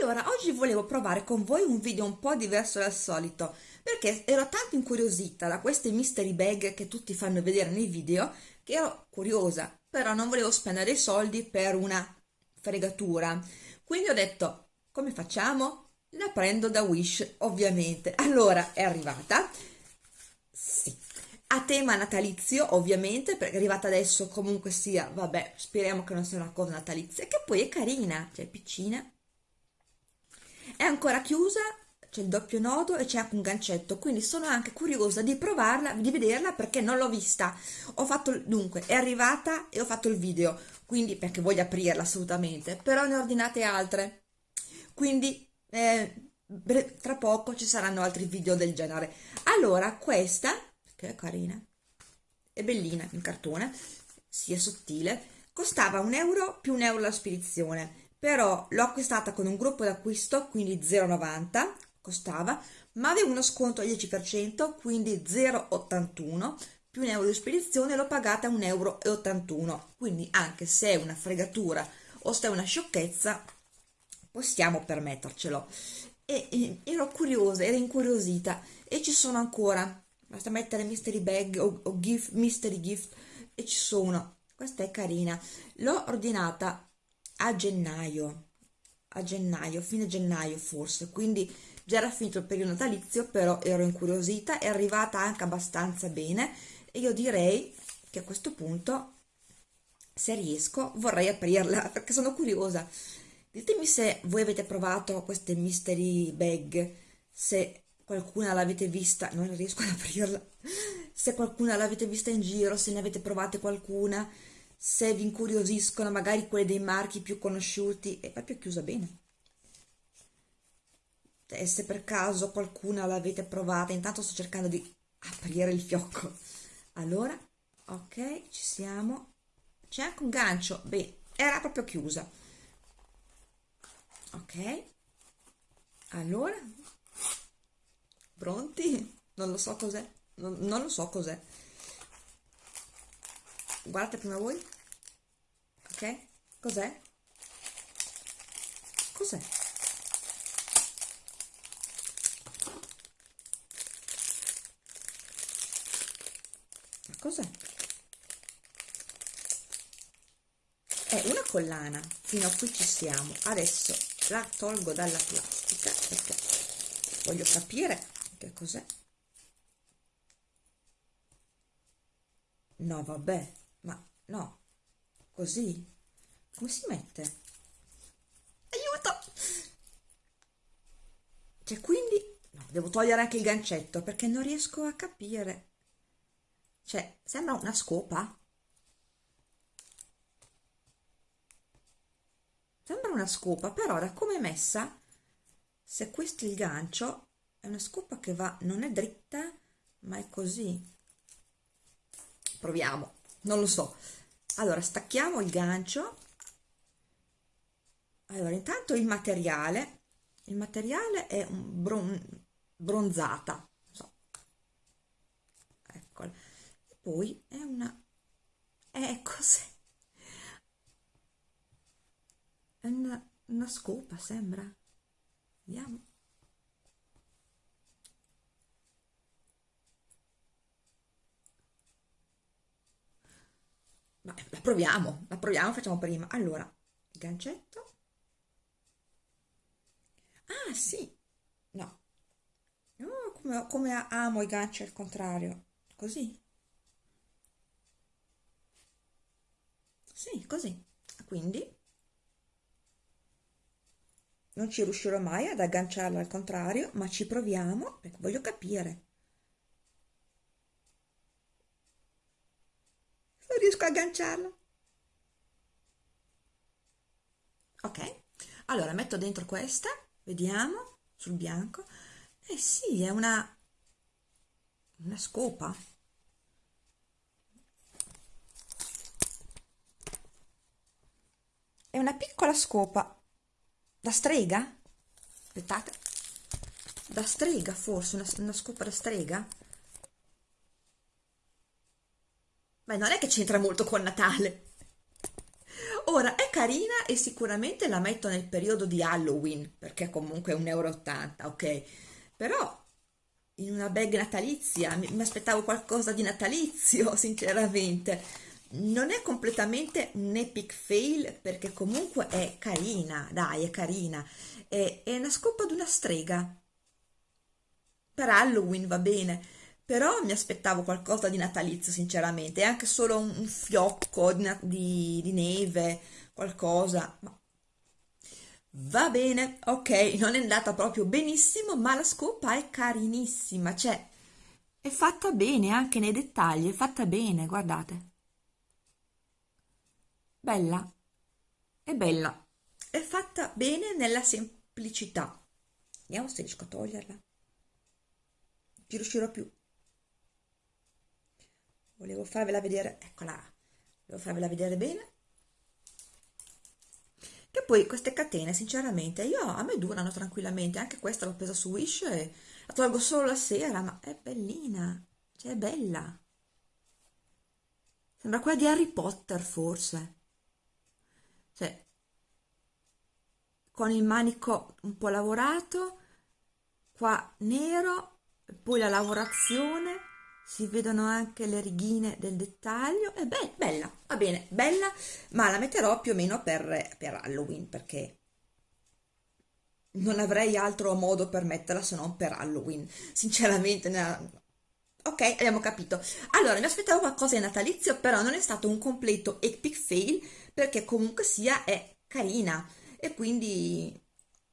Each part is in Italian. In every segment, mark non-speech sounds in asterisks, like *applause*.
Allora, oggi volevo provare con voi un video un po' diverso dal solito, perché ero tanto incuriosita da queste mystery bag che tutti fanno vedere nei video, che ero curiosa, però non volevo spendere i soldi per una fregatura. Quindi ho detto, come facciamo? La prendo da Wish, ovviamente. Allora, è arrivata. Sì. A tema natalizio, ovviamente, perché è arrivata adesso comunque sia, vabbè, speriamo che non sia una cosa natalizia, che poi è carina, cioè piccina, è ancora chiusa c'è il doppio nodo e c'è anche un gancetto quindi sono anche curiosa di provarla di vederla perché non l'ho vista. Ho fatto dunque è arrivata e ho fatto il video quindi perché voglio aprirla assolutamente però ne ho ordinate altre. Quindi eh, tra poco ci saranno altri video del genere. Allora questa che è carina è bellina in cartone si è sottile costava un euro più un euro la spedizione però l'ho acquistata con un gruppo d'acquisto quindi 0,90 costava ma avevo uno sconto al 10% quindi 0,81 più un euro di spedizione l'ho pagata 1,81 euro quindi anche se è una fregatura o se è una sciocchezza possiamo permettercelo. E, ero curiosa, ero incuriosita e ci sono ancora. Basta mettere mystery bag o, o gift, mystery gift e ci sono. Questa è carina. L'ho ordinata a gennaio, a gennaio, fine gennaio forse, quindi già era finito il periodo natalizio, però ero incuriosita, è arrivata anche abbastanza bene e io direi che a questo punto, se riesco, vorrei aprirla *laughs* perché sono curiosa. Ditemi se voi avete provato queste mystery bag, se qualcuna l'avete vista, non riesco ad aprirla, *laughs* se qualcuna l'avete vista in giro, se ne avete provate qualcuna, se vi incuriosiscono magari quelle dei marchi più conosciuti è proprio chiusa bene. E se per caso qualcuna l'avete provata intanto sto cercando di aprire il fiocco. Allora ok ci siamo. C'è anche un gancio. Beh era proprio chiusa. Ok. Allora? Pronti? Non lo so cos'è. Non, non lo so cos'è guardate prima voi. Ok? Cos'è? Cos'è? Cos'è? È una collana fino a qui ci siamo. Adesso la tolgo dalla plastica perché voglio capire che cos'è. No vabbè no così? Come si mette? Aiuto! Cioè quindi no, devo togliere anche il gancetto perché non riesco a capire. Cioè sembra una scopa. Sembra una scopa però da come è messa se questo è il gancio è una scopa che va non è dritta ma è così. Proviamo non lo so allora stacchiamo il gancio. Allora intanto il materiale. Il materiale è un bron bronzata so. eccola e poi è una è cos'è? È una, una scopa sembra vediamo ma la proviamo, la proviamo, facciamo prima. Allora, gancetto. Ah, sì. No. Oh, come, come amo i ganci al contrario. Così. Sì, così. Quindi non ci riuscirò mai ad agganciarla al contrario, ma ci proviamo perché voglio capire. Riesco a agganciarlo? Ok allora metto dentro questa vediamo sul bianco. Eh sì è una una scopa. È una piccola scopa. Da strega? Aspettate. Da strega forse una, una scopa da strega Beh, non è che c'entra molto con Natale. Ora, è carina e sicuramente la metto nel periodo di Halloween, perché comunque è 1,80 euro, ok? Però in una bag natalizia, mi, mi aspettavo qualcosa di natalizio, *laughs* sinceramente. Non è completamente un epic fail, perché comunque è carina, dai, è carina. È, è una scopa di una strega. Per Halloween va bene, però mi aspettavo qualcosa di natalizio, sinceramente, anche solo un, un fiocco di, di, di neve, qualcosa. Ma Va bene, ok, non è andata proprio benissimo, ma la scopa è carinissima, cioè è fatta bene anche nei dettagli, è fatta bene, guardate. Bella, è bella, è fatta bene nella semplicità. Vediamo se riesco a toglierla. Non ci riuscirò più. Volevo farvela vedere, eccola, volevo farvela vedere bene. Che poi queste catene sinceramente io a me durano tranquillamente anche questa l'ho presa su Wish e la tolgo solo la sera ma è bellina cioè è bella. Sembra quella di Harry Potter forse. Cioè con il manico un po' lavorato qua nero poi la lavorazione si vedono anche le righine del dettaglio. È be bella, va bene, bella ma la metterò più o meno per, per Halloween perché non avrei altro modo per metterla se non per Halloween sinceramente ok abbiamo capito. Allora mi aspettavo qualcosa di natalizio però non è stato un completo epic fail perché comunque sia è carina. E quindi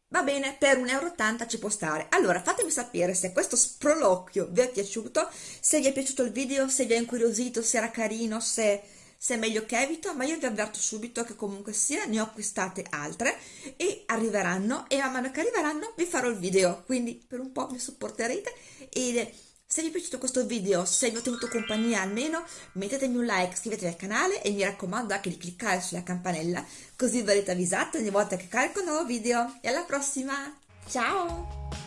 Va bene, per 1,80 euro ci può stare. Allora, fatemi sapere se questo sproloquio vi è piaciuto, se vi è piaciuto il video, se vi è incuriosito, se era carino, se, se è meglio che evito, ma io vi avverto subito che comunque sia ne ho acquistate altre e arriveranno e man mano che arriveranno vi farò il video, quindi per un po' mi supporterete e se vi è piaciuto questo video, se vi ho tenuto compagnia almeno, mettetemi un like, iscrivetevi al canale e mi raccomando anche di cliccare sulla campanella così verrete avvisati ogni volta che carico un nuovo video. E alla prossima! Ciao!